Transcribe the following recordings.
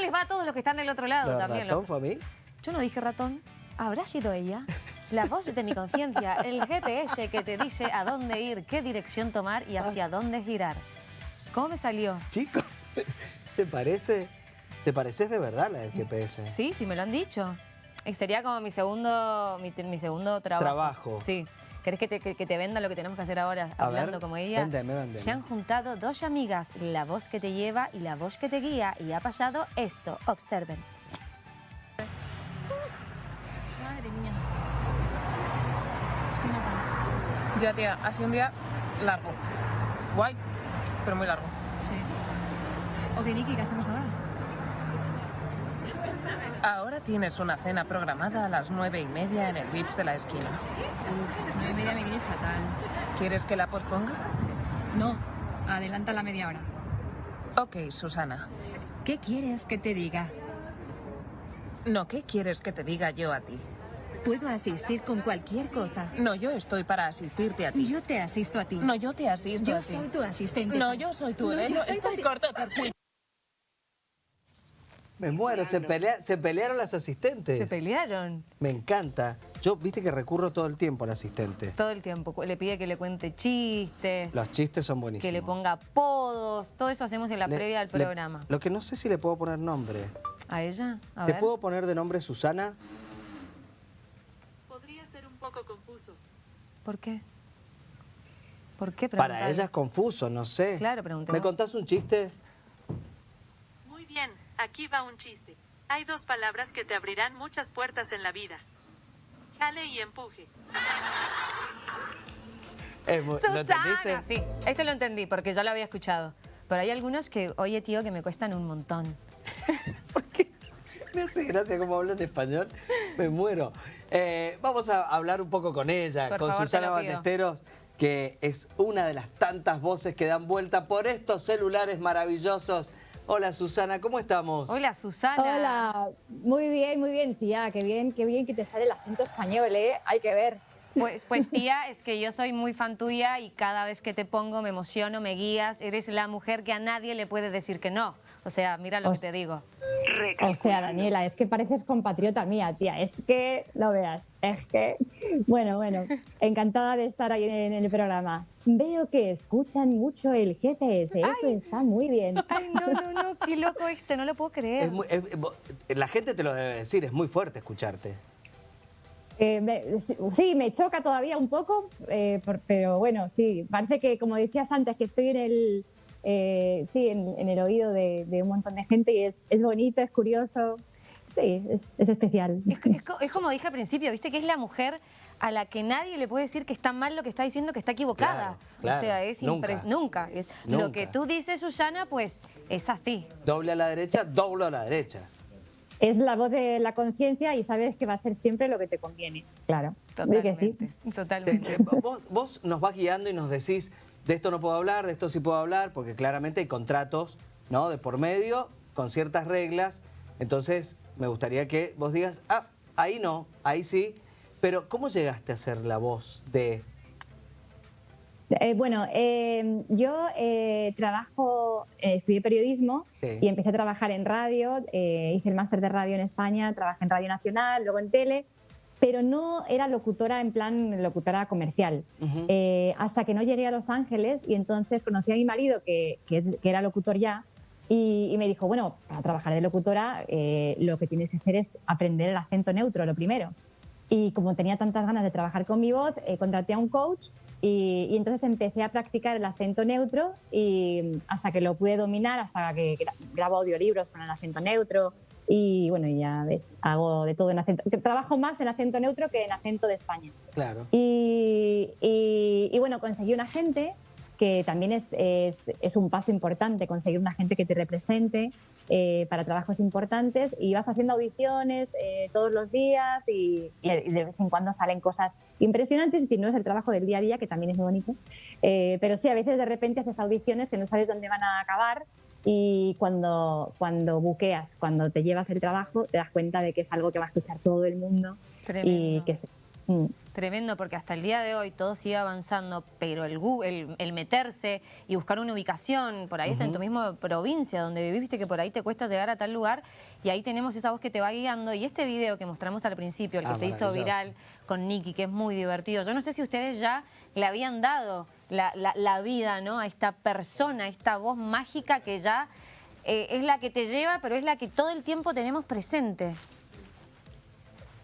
les va a todos los que están del otro lado ¿Lo de también? ratón Los- fue a mí? Yo no dije ratón. ¿Habrá sido ella? La voz de mi conciencia, el GPS que te dice a dónde ir, qué dirección tomar y hacia dónde girar. ¿Cómo me salió? Chico, ¿se parece? ¿Te pareces de verdad la del GPS? Sí, sí me lo han dicho. Y sería como mi segundo, mi, mi segundo trabajo. Trabajo. Sí. ¿Querés que te, que- que te venda lo que tenemos que hacer ahora, A hablando ver, como ella? véndeme, véndeme. Se han juntado dos amigas, la voz que te lleva y la voz que te guía, y ha pasado esto. Observen. Madre mía. Es que matan. Ya, tía, ha sido un día largo. Guay, pero muy largo. Sí. Ok, Niki, ¿qué hacemos ahora? Ahora tienes una cena programada a las nueve y media en el Vips de la esquina. Uf, nueve y media me viene fatal. ¿Quieres que la posponga? No, adelanta la media hora. Ok, Susana. ¿Qué quieres que te diga? No, ¿qué quieres que te diga yo a ti? Puedo asistir con cualquier cosa. No, yo estoy para asistirte a ti. Yo te asisto a ti. No, yo te asisto yo a ti. soy tu asistente. No, yo soy tu No, yo soy tu Estás Carmen. Me muero, se, pelea- se pelearon las asistentes. Se pelearon Me encanta. Yo, viste que recurro todo el tiempo al asistente. todo el tiempo. Le pide que le cuente chistes, Los chistes son buenísimos. que le ponga apodos. Todo eso hacemos en la Le- previa del le- programa. lo que no sé si le puedo poner nombre. ¿A ella? A ¿Te ver. puedo poner de nombre Susana? Podría ser un poco confuso. ¿Por qué? ¿Por qué Para preguntar? ella es confuso, no sé. Claro, preguntemos. ¿Me contás un chiste? Muy bien, aquí va un chiste. Hay dos palabras que te abrirán muchas puertas en la vida. Jale y empuje. Es muy- ¿Lo entendiste? sí. Este lo entendí porque ya lo había escuchado. Pero hay algunos que, oye tío, que me cuestan un montón. ¿Por qué? Me hace gracia cómo habla en español. Me muero. Eh, vamos a hablar un poco con ella, Por con favor, Susana. Ballesteros, que es una de las tantas voces que dan vuelta por estos celulares maravillosos. Hola Susana, ¿cómo estamos? Hola, Susana. Hola, muy bien, muy bien, tía, qué bien, qué bien que te sale el acento español, ¿eh? Hay que ver. Pues, pues tía, es que yo soy muy fan tuya y cada vez que te pongo me emociono, me guías. Eres la mujer que a nadie le puede decir que no. O sea, mira lo que te digo. O sea, Daniela, es que pareces compatriota mía, tía, es que lo veas, es que... Bueno, bueno, encantada de estar ahí en el programa. Veo que escuchan mucho el GPS, eso está muy bien. Ay, no, no, no, qué loco este, no lo puedo creer. Es muy- es- vo- la gente te lo debe decir, es muy fuerte escucharte. Eh, me- sí, me choca todavía un poco, eh, por- pero bueno, sí, parece que, como decías antes, que estoy en el, eh, sí, en, en el oído de, de un montón de gente y es, es bonito, es curioso, sí, es, es especial. Es, es co- es como dije al principio, viste que es la mujer a la que nadie le puede decir que está mal lo que está diciendo, que está equivocada. Claro, claro, o sea, es nunca. nunca. Es, Nunca. Lo que tú dices, Susana, pues es así. Doble a la derecha, doble a la derecha. Es la voz de la conciencia y sabes que va a ser siempre lo que te conviene, claro. Di que sí. Totalmente. Sí, Totalmente. vos, vos nos vas guiando y nos decís, de esto no puedo hablar, de esto sí puedo hablar, porque claramente hay contratos ¿no? de por medio, con ciertas reglas. Entonces, me gustaría que vos digas, ah, ahí no, ahí sí. Pero, ¿cómo llegaste a ser la voz de... Eh, bueno, eh, yo eh, trabajo, eh, estudié periodismo Sí. y empecé a trabajar en radio, hice el máster de radio en España, trabajé en Radio Nacional, luego en tele, pero no era locutora en plan locutora comercial. Ujú. Eh, hasta que no llegué a Los Ángeles y entonces conocí a mi marido, que, que que era locutor ya, y, y me dijo, bueno, para trabajar de locutora eh, lo que tienes que hacer es aprender el acento neutro, lo primero. Y como tenía tantas ganas de trabajar con mi voz, eh, contraté a un coach y, y entonces empecé a practicar el acento neutro y hasta que lo pude dominar, hasta que gra- grabo audiolibros con el acento neutro y bueno, ya ves, hago de todo en acento. Trabajo más en acento neutro que en acento de España. Claro. Y, y- y bueno, conseguí un agente que también es, es, es un paso importante, conseguir un agente que te represente eh, para trabajos importantes y vas haciendo audiciones eh, todos los días y, y de vez en cuando salen cosas impresionantes y si no es el trabajo del día a día, que también es muy bonito. Eh, pero sí, a veces de repente haces audiciones que no sabes dónde van a acabar y cuando, cuando buqueas, cuando te llevas el trabajo, te das cuenta de que es algo que va a escuchar todo el mundo y Tremendo. que es, Mm. Tremendo, porque hasta el día de hoy todo sigue avanzando, pero el, gu- el, el meterse y buscar una ubicación, por ahí está en tu misma provincia donde vivís, viste que por ahí te cuesta llegar a tal lugar, y ahí tenemos esa voz que te va guiando. Y este video que mostramos al principio, el que Ah, se hizo viral con Nicky, que es muy divertido, yo no sé si ustedes ya le habían dado la, la- la vida ¿no? a esta persona, a esta voz mágica que ya eh, es la que te lleva, pero es la que todo el tiempo tenemos presente.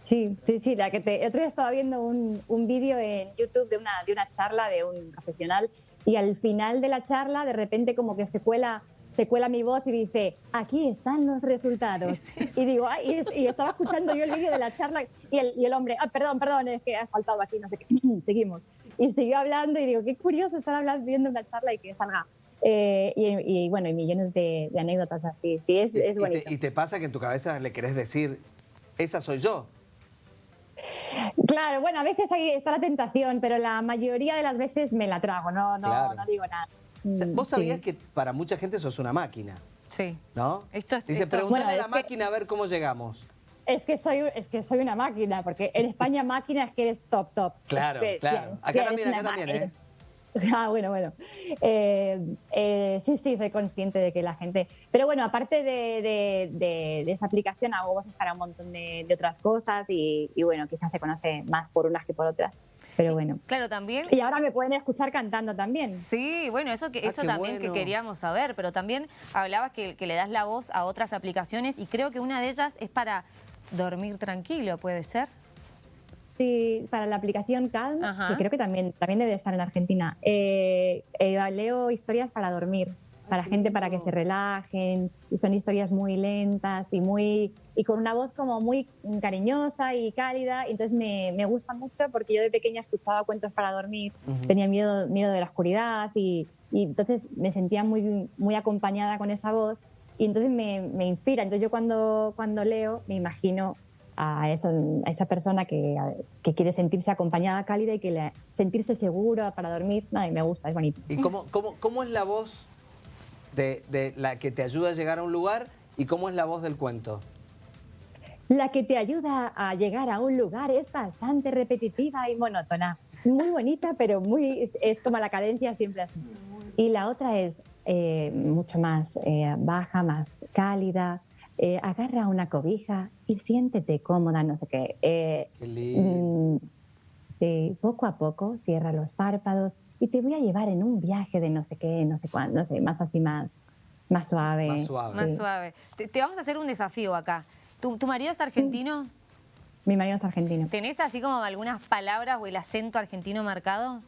Sí, sí, sí, la que te... El otro día estaba viendo un, un vídeo en YouTube de una, de una charla de un profesional y al final de la charla de repente como que se cuela, se cuela mi voz y dice, aquí están los resultados. Y digo, ay, y, es- y estaba escuchando yo el vídeo de la charla y el, y el hombre, ah, perdón, perdón, es que has faltado aquí, no sé qué, seguimos. Y siguió hablando y digo, qué curioso estar hablando, viendo una charla y que salga. Eh, y, y, bueno, y millones de, de anécdotas así, sí, es, Y- es y, bonito. te, y te pasa que en tu cabeza le querés decir, esa soy yo. Claro, bueno, a veces ahí está la tentación, pero la mayoría de las veces me la trago, no, no, Claro. no digo nada. Mm, Vos sí. sabías que para mucha gente sos una máquina, Sí. ¿no? Esto es- Dice, esto- preguntale Bueno, a la es que- máquina a ver cómo llegamos. Es que soy, es que soy una máquina, porque en España máquina es que eres top, top. Claro, Es que, claro. Acá también, acá también, ¿eh? Ah, bueno, bueno. Eh, eh, sí, sí, soy consciente de que la gente... Pero bueno, aparte de, de- de- de esa aplicación, hago voces para un montón de, de otras cosas y, y bueno, quizás se conoce más por unas que por otras. Pero bueno. Claro, también Y ahora me pueden escuchar cantando también. Sí, bueno, eso, que, Ah, eso también bueno. que queríamos saber, pero también hablabas que, que le das la voz a otras aplicaciones y creo que una de ellas es para dormir tranquilo, ¿puede ser? Sí, para la aplicación Calm, Ajá. que creo que también, también debe estar en Argentina. Eh, eh, leo historias para dormir, para gente para que se relajen, y son historias muy lentas y muy y con una voz como muy cariñosa y cálida. y Entonces me, me gusta mucho porque yo de pequeña escuchaba cuentos para dormir, tenía miedo, miedo de la oscuridad y, y entonces me sentía muy, muy acompañada con esa voz y entonces me, me inspira. Entonces yo cuando, cuando leo me imagino a, eso, a esa persona que, que quiere sentirse acompañada, cálida y que le, sentirse seguro para dormir. Nada, y me gusta, es bonito. ¿Y cómo, cómo, cómo es la voz de, de la que te ayuda a llegar a un lugar y cómo es la voz del cuento? La que te ayuda a llegar a un lugar es bastante repetitiva y monótona. Muy bonita, pero muy es, es como la cadencia siempre así. Y la otra es eh, mucho más eh, baja, más cálida. Eh, agarra una cobija y siéntete cómoda, no sé qué. Eh, Qué lindo. Mm, sí, poco a poco cierra los párpados y te voy a llevar en un viaje de no sé qué, no sé cuándo, no sé, más así, más, más suave. Más suave. Más Sí. suave. Te, te vamos a hacer un desafío acá. ¿Tu, tu marido es argentino? Mi marido es argentino. ¿Tenés así como algunas palabras o el acento argentino marcado?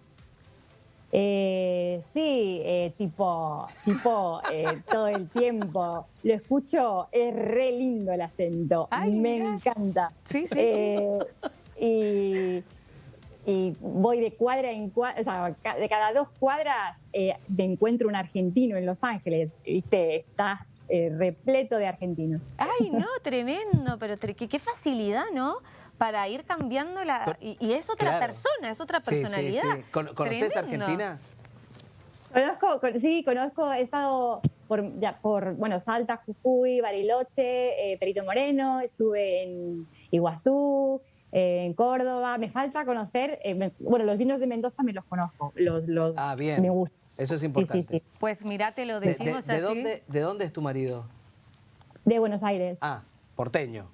Eh, sí, eh, tipo, tipo eh, todo el tiempo. Lo escucho, es re lindo el acento. Ay, me mirá. encanta. Sí, sí, Eh, Y, y voy de cuadra en cuadra, o sea, de cada dos cuadras eh, me encuentro un argentino en Los Ángeles. ¿Viste? Está repleto de argentinos. Ay, no, tremendo, pero tre- qué facilidad, ¿no? Para ir cambiando la... Y, y es otra Claro. persona, es otra Sí, sí, personalidad. sí. Con- ¿Conoces Tremendo. Argentina? Conozco, con- sí, conozco, he estado por, ya, por bueno, Salta, Jujuy, Bariloche, eh, Perito Moreno, estuve en Iguazú, eh, en Córdoba. Me falta conocer, eh, me- bueno, los vinos de Mendoza me los conozco, los, los Ah, bien. me gustan. Eso es Sí, sí, importante. sí. Pues mirá, te lo De- de- decimos de así. dónde, ¿De dónde es tu marido? De Buenos Aires, Ah, porteño.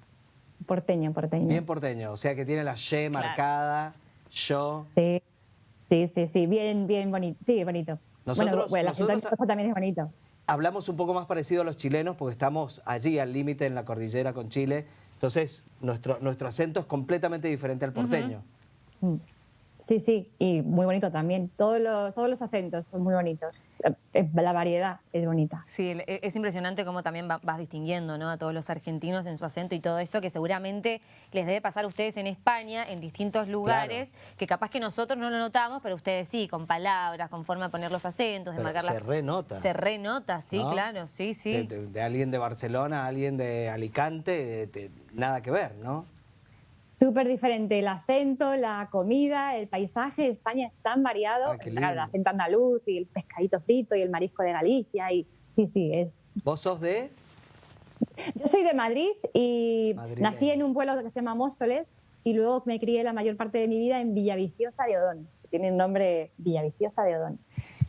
Porteño, porteño. Bien porteño. O sea que tiene la Y marcada, yo. Sí, sí, sí, sí, bien, bien bonito. Sí, bonito. Nosotros- bueno, bueno, nosotros- Mendoza también es bonito. Hablamos un poco más parecido a los chilenos porque estamos allí al límite en la cordillera con Chile. Entonces, nuestro, nuestro acento es completamente diferente al porteño. Mm. Sí, sí, y muy bonito también. Todos los, todos los acentos son muy bonitos. Eh, La variedad es bonita. Sí, e- es impresionante cómo también va- vas distinguiendo ¿no? a todos los argentinos en su acento y todo esto que seguramente les debe pasar a ustedes en España, en distintos lugares, que capaz que nosotros no lo notamos, pero ustedes sí, con palabras, con forma de poner los acentos, de Pero marcar se las... renota. Se renota, sí, ¿no? claro, sí, sí. De, de- de alguien de Barcelona a alguien de Alicante, de- de- nada que ver, ¿no? Súper diferente el acento, la comida, el paisaje. España es tan variado. Ah, Claro, el acento andaluz y el pescadito frito y el marisco de Galicia. Y, sí, sí, es. ¿Vos sos de...? Yo soy de Madrid y nací en un pueblo que se llama Móstoles y luego me crié la mayor parte de mi vida en Villaviciosa de Odón. Tiene el nombre Villaviciosa de Odón.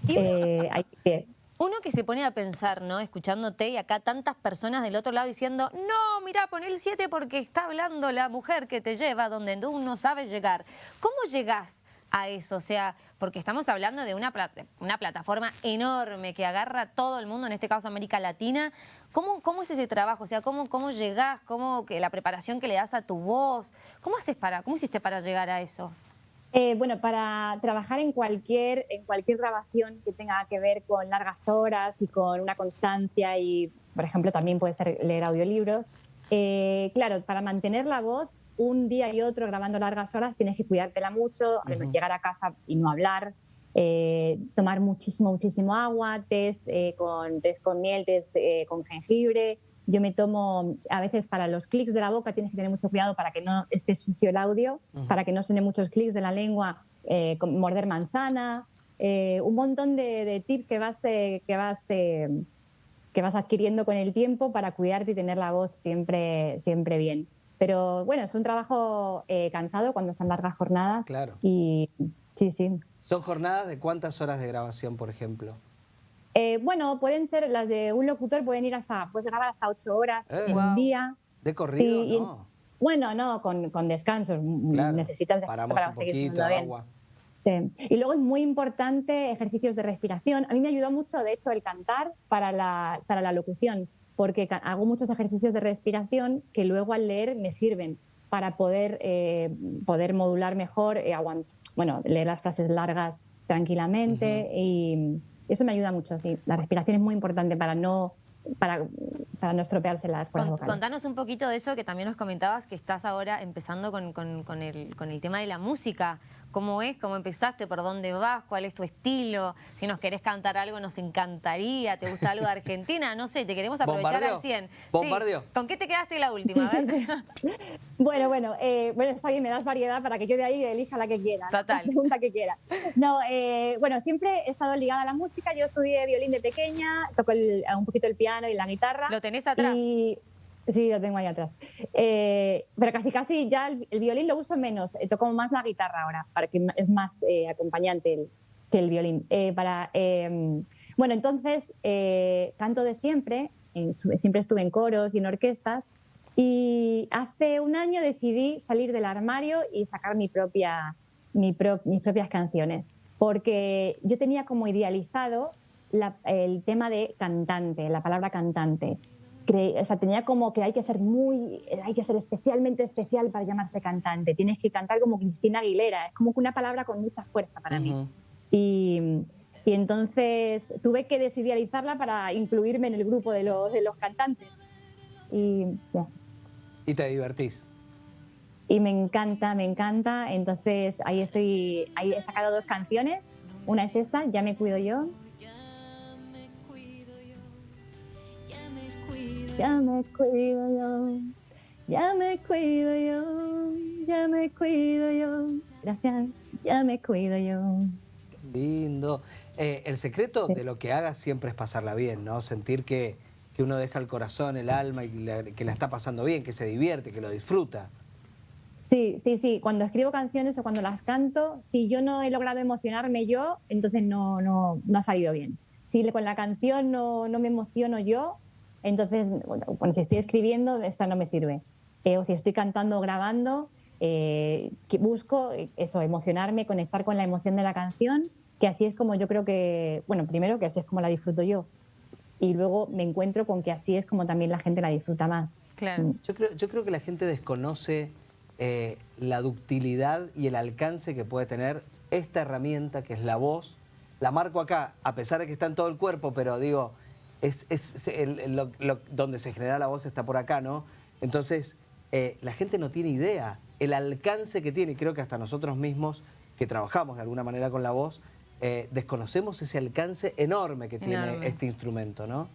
Eh, ahí que- uno que se pone a pensar, ¿no? Escuchándote y acá tantas personas del otro lado diciendo, no, mira, pon el 7 porque está hablando la mujer que te lleva donde tú no sabes llegar. ¿Cómo llegás a eso? O sea, porque estamos hablando de una, una plataforma enorme que agarra a todo el mundo, en este caso América Latina. ¿Cómo, cómo es ese trabajo? O sea, ¿cómo, cómo llegás? ¿Cómo que la preparación que le das a tu voz? ¿Cómo haces para, cómo hiciste para llegar a eso? Eh, bueno, para trabajar en cualquier, en cualquier grabación que tenga que ver con largas horas y con una constancia y, por ejemplo, también puede ser leer audiolibros, eh, claro, para mantener la voz un día y otro grabando largas horas tienes que cuidártela mucho, además llegar a casa y no hablar, eh, tomar muchísimo, muchísimo agua, test, eh, con, test con miel, test con jengibre. Yo me tomo, a veces para los clics de la boca tienes que tener mucho cuidado para que no esté sucio el audio, para que no suene muchos clics de la lengua, eh, morder manzana, eh, un montón de, de tips que vas, eh, que, vas, eh, que vas adquiriendo con el tiempo para cuidarte y tener la voz siempre, siempre bien. Pero bueno, es un trabajo cansado cuando son largas jornadas. Claro. Y sí, sí. ¿Son jornadas de cuántas horas de grabación, por ejemplo? Eh, bueno, pueden ser las de un locutor, pueden ir hasta, puedes grabar hasta ocho horas Eh. en Wow. un día. ¿De corrido? Sí, y- no. Bueno, no, con, con descansos. mm, Claro. Necesitas descanso Paramos para un seguir poquito, bien. Sí. Y luego es muy importante ejercicios de respiración. A mí me ayudó mucho, de hecho, el cantar para la, para la locución, porque hago muchos ejercicios de respiración que luego al leer me sirven para poder, eh, poder modular mejor, eh, bueno, leer las frases largas tranquilamente y eso me ayuda mucho, sí. La respiración es muy importante para no, para, para no estropearse las cuerdas Con- vocales. contanos un poquito de eso que también nos comentabas que estás ahora empezando con, con- con el, con el tema de la música. ¿Cómo es? ¿Cómo empezaste? ¿Por dónde vas? ¿Cuál es tu estilo? Si nos querés cantar algo nos encantaría. ¿Te gusta algo de Argentina? No sé, te queremos aprovechar ¿Bombardeo? al 100. Sí. ¿Bombardeo? ¿Con qué te quedaste la última? A ver. Bueno, bueno, eh, bueno, está bien, me das variedad para que yo de ahí elija la que quiera. ¿no? Total. La pregunta que quiera. No, eh, bueno, siempre he estado ligada a la música. Yo estudié violín de pequeña, toco el- un poquito el piano y la guitarra. ¿Lo tenés atrás? Y, sí, lo tengo ahí atrás. Eh, pero casi, casi ya el, el violín lo uso menos. eh, toco más la guitarra ahora, para que es más eh, acompañante el, que el violín. Eh, para, eh, bueno, entonces eh, canto de siempre. siempre estuve en coros y en orquestas. Y hace un año decidí salir del armario y sacar mi propia, mi pro- mis propias canciones, porque yo tenía como idealizado la- el tema de cantante, la palabra cantante. Cre- o sea, tenía como que hay que ser muy, hay que ser especialmente especial para llamarse cantante. Tienes que cantar como Cristina Aguilera. Es como que una palabra con mucha fuerza para mí. Ujú. Y, y entonces tuve que desidealizarla para incluirme en el grupo de los, de los cantantes. Y, ya. Y te divertís. y me encanta, me encanta. Entonces ahí estoy, ahí he sacado dos canciones. Una es esta, Ya me cuido yo. Ya me cuido yo, ya me cuido yo, ya me cuido yo. Gracias, ya me cuido yo. Lindo. Eh, el secreto Sí. de lo que hagas siempre es pasarla bien, ¿no? Sentir que, que uno deja el corazón, el alma y la- que la está pasando bien, que se divierte, que lo disfruta. Sí, sí, sí. Cuando escribo canciones o cuando las canto, si yo no he logrado emocionarme yo, entonces no, no, no ha salido bien. Si con la canción no, no me emociono yo, entonces, bueno, si estoy escribiendo, esta no me sirve. Eh, o si estoy cantando o grabando, eh, que busco eh, eso, emocionarme, conectar con la emoción de la canción, que así es como yo creo que, bueno, primero que así es como la disfruto yo. Y luego me encuentro con que así es como también la gente la disfruta más. Claro. Yo creo, yo creo que la gente desconoce eh, la ductilidad y el alcance que puede tener esta herramienta que es la voz. La marco acá, a pesar de que está en todo el cuerpo, pero digo, es, es el- el- lo- lo- donde se genera la voz está por acá, ¿no? Entonces, eh, la gente no tiene idea el alcance que tiene, y creo que hasta nosotros mismos que trabajamos de alguna manera con la voz, eh, desconocemos ese alcance enorme que tiene Enorme. este instrumento, ¿no?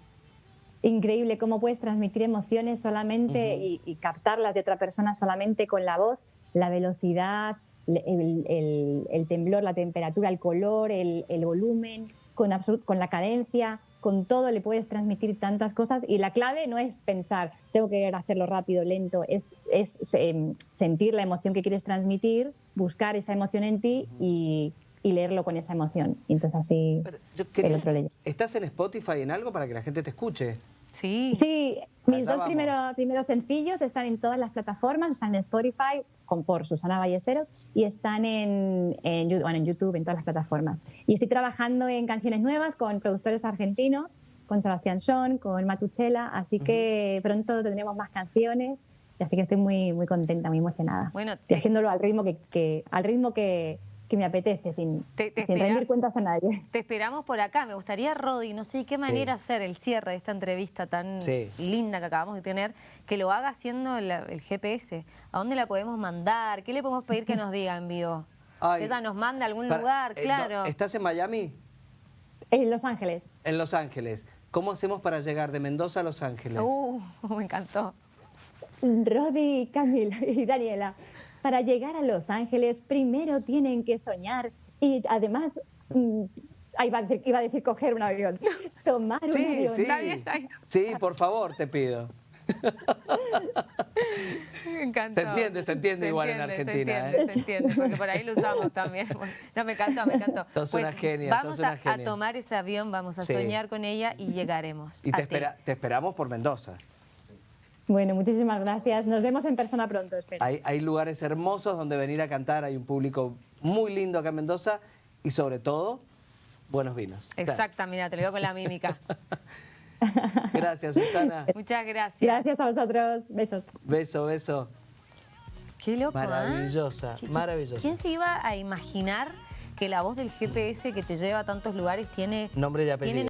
increíble cómo puedes transmitir emociones solamente y, y captarlas de otra persona solamente con la voz, la velocidad, el, el- el temblor, la temperatura, el color, el, el volumen, con, con la cadencia. Con todo le puedes transmitir tantas cosas y la clave no es pensar, tengo que hacerlo rápido, lento, es, es em, sentir la emoción que quieres transmitir, buscar esa emoción en ti y, y leerlo con esa emoción. Y entonces así Pero yo el otro leye. ¿Estás en Spotify en algo para que la gente te escuche? Sí. Sí, mis dos primeros, primeros sencillos están en todas las plataformas, están en Spotify con, por Susana Ballesteros y están en, en, bueno, en YouTube, en todas las plataformas. Y estoy trabajando en canciones nuevas con productores argentinos, con Sebastián Schon, con Matuchela, así que pronto tendremos más canciones. y Así que estoy muy, muy contenta, muy emocionada. Bueno, y te- haciéndolo al ritmo que, que- al ritmo que, que me apetece, sin, Te- te sin espera- rendir cuentas a nadie. Te esperamos por acá. Me gustaría, Rodi, no sé de qué manera hacer el cierre de esta entrevista tan Sí. linda que acabamos de tener, que lo haga haciendo el GPS. ¿A dónde la podemos mandar? ¿Qué le podemos pedir que nos diga en vivo? Ay. Que ella nos manda a algún Para- lugar, eh, no, claro. ¿Estás en Miami? En Los Ángeles. En Los Ángeles. ¿Cómo hacemos para llegar de Mendoza a Los Ángeles? Uh, me encantó. Rodi, Camila y Daniela, para llegar a Los Ángeles primero tienen que soñar y además, mm, ahí iba a decir, iba a decir coger un avión, tomar un avión. sí. Está bien, está bien. Sí, por favor, te pido. Me encantó. Se entiende, se entiende igual en Argentina, Se entiende, ¿eh? se entiende, porque por ahí lo usamos también. No, me encantó, me encantó. Pues Sos una genia, Vamos sos una a- a, genia. tomar ese avión, vamos a Sí. soñar con ella y llegaremos. Y te, espera- te esperamos por Mendoza. Bueno, muchísimas gracias. Nos vemos en persona pronto, espero. Hay, hay lugares hermosos donde venir a cantar, hay un público muy lindo acá en Mendoza y sobre todo, buenos vinos. Exacta, mira, te lo digo con la mímica. Gracias, Susana. Muchas gracias. Gracias a vosotros. Besos. Beso, beso. Qué loco, ¿ah? Maravillosa, ¿Qui- qui- maravillosa. ¿Quién se iba a imaginar que la voz del GPS que te lleva a tantos lugares tiene, Nombre y apellido. tiene